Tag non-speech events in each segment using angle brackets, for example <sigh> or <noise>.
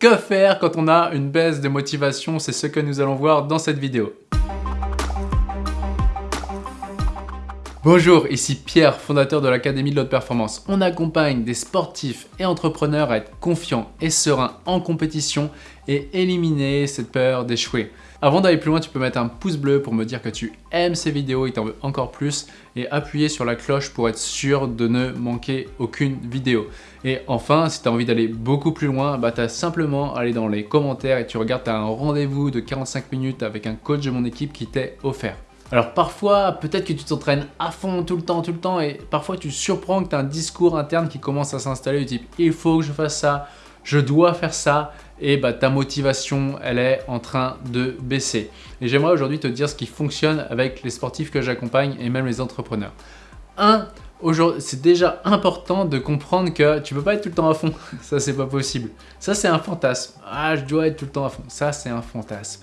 Que faire quand on a une baisse de motivation? C'est ce que nous allons voir dans cette vidéo. Bonjour, ici Pierre, fondateur de l'Académie de l'Haute Performance. On accompagne des sportifs et entrepreneurs à être confiants et sereins en compétition et éliminer cette peur d'échouer. Avant d'aller plus loin, tu peux mettre un pouce bleu pour me dire que tu aimes ces vidéos et t'en veux encore plus et appuyer sur la cloche pour être sûr de ne manquer aucune vidéo. Et enfin, si tu as envie d'aller beaucoup plus loin, bah tu as simplement à aller dans les commentaires et tu regardes, tu as un rendez-vous de 45 minutes avec un coach de mon équipe qui t'est offert. Alors parfois, peut-être que tu t'entraînes à fond tout le temps, tout le temps et parfois tu surprends que tu as un discours interne qui commence à s'installer du type « il faut que je fasse ça », je dois faire ça et bah, ta motivation, elle est en train de baisser. Et j'aimerais aujourd'hui te dire ce qui fonctionne avec les sportifs que j'accompagne et même les entrepreneurs. Un, c'est déjà important de comprendre que tu peux pas être tout le temps à fond. <laughs> Ça, c'est pas possible. Ça, c'est un fantasme. Ah, je dois être tout le temps à fond. Ça, c'est un fantasme.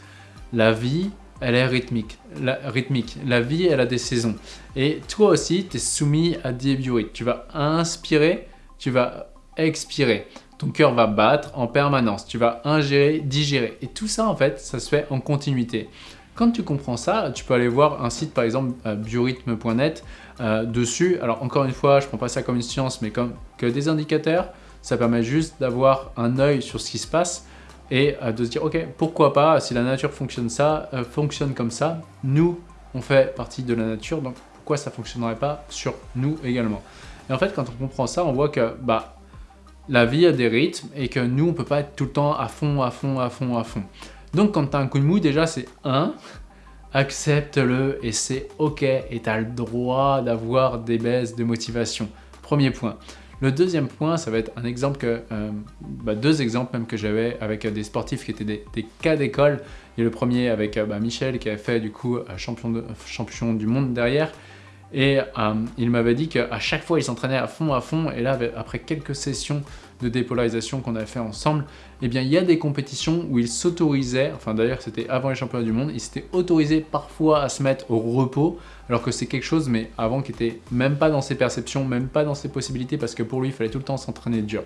La vie, elle est rythmique. La, rythmique. la vie, elle a des saisons. Et toi aussi, tu es soumis à des biorhythmes. Tu vas inspirer, tu vas expirer ton cœur va battre en permanence, tu vas ingérer, digérer. Et tout ça, en fait, ça se fait en continuité. Quand tu comprends ça, tu peux aller voir un site, par exemple, euh, biorhythme.net. Euh, dessus, alors encore une fois, je ne prends pas ça comme une science, mais comme que des indicateurs, ça permet juste d'avoir un œil sur ce qui se passe et euh, de se dire, ok, pourquoi pas, si la nature fonctionne, ça, fonctionne comme ça, nous, on fait partie de la nature, donc pourquoi ça ne fonctionnerait pas sur nous également? Et en fait, quand on comprend ça, on voit que bah, la vie a des rythmes et que nous, on peut pas être tout le temps à fond, à fond, à fond, à fond. Donc quand tu as un coup de mou, déjà c'est un, accepte-le et c'est ok et tu as le droit d'avoir des baisses de motivation. Premier point. Le deuxième point, ça va être un exemple que, euh, bah, deux exemples même que j'avais avec des sportifs qui étaient des, cas d'école. Et le premier avec euh, bah, Michel qui avait fait du coup euh, champion du monde derrière. Et euh, il m'avait dit qu'à chaque fois, il s'entraînait à fond, à fond. Et là, après quelques sessions de dépolarisation qu'on a fait ensemble, eh bien, il y a des compétitions où il s'autorisait, enfin d'ailleurs, c'était avant les championnats du monde, il s'était autorisé parfois à se mettre au repos, alors que c'est quelque chose, mais avant, qui était même pas dans ses perceptions, même pas dans ses possibilités, parce que pour lui, il fallait tout le temps s'entraîner dur.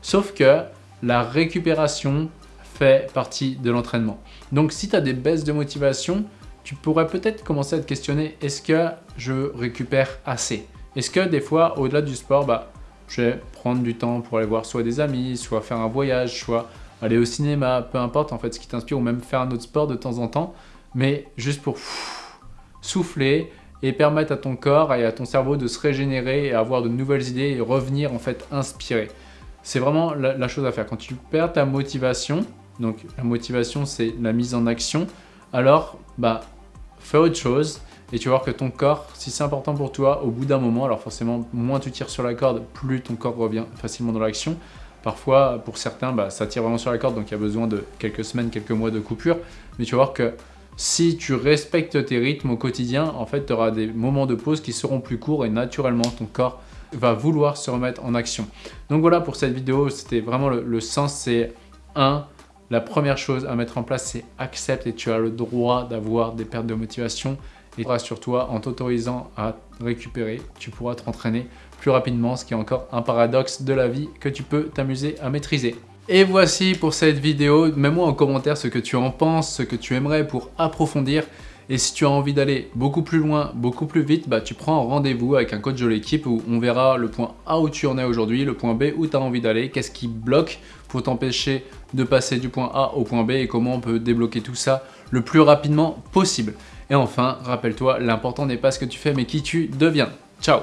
Sauf que la récupération fait partie de l'entraînement. Donc, si tu as des baisses de motivation, tu pourrais peut-être commencer à te questionner, est-ce que je récupère assez? Est-ce que des fois, au-delà du sport, bah, je vais prendre du temps pour aller voir soit des amis, soit faire un voyage, soit aller au cinéma, peu importe en fait ce qui t'inspire, ou même faire un autre sport de temps en temps, mais juste pour souffler et permettre à ton corps et à ton cerveau de se régénérer et avoir de nouvelles idées et revenir en fait inspiré. C'est vraiment la, la chose à faire. Quand tu perds ta motivation, donc la motivation c'est la mise en action, alors bah, fais autre chose et tu vas voir que ton corps, si c'est important pour toi, au bout d'un moment, alors forcément, moins tu tires sur la corde, plus ton corps revient facilement dans l'action. Parfois, pour certains, bah, ça tire vraiment sur la corde, donc il y a besoin de quelques semaines, quelques mois de coupure. Mais tu vas voir que si tu respectes tes rythmes au quotidien, en fait, tu auras des moments de pause qui seront plus courts et naturellement, ton corps va vouloir se remettre en action. Donc voilà pour cette vidéo, c'était vraiment le, le sens, c'est 1 la première chose à mettre en place, c'est accepte et tu as le droit d'avoir des pertes de motivation. Et rassure-toi, en t'autorisant à récupérer, tu pourras t'entraîner plus rapidement, ce qui est encore un paradoxe de la vie que tu peux t'amuser à maîtriser. Et voici pour cette vidéo. Mets-moi en commentaire ce que tu en penses, ce que tu aimerais pour approfondir. Et si tu as envie d'aller beaucoup plus loin, beaucoup plus vite, bah, tu prends rendez-vous avec un coach de l'équipe où on verra le point A où tu en es aujourd'hui, le point B où tu as envie d'aller, qu'est-ce qui bloque pour t'empêcher de passer du point A au point B et comment on peut débloquer tout ça le plus rapidement possible. Et enfin, rappelle-toi, l'important n'est pas ce que tu fais mais qui tu deviens. Ciao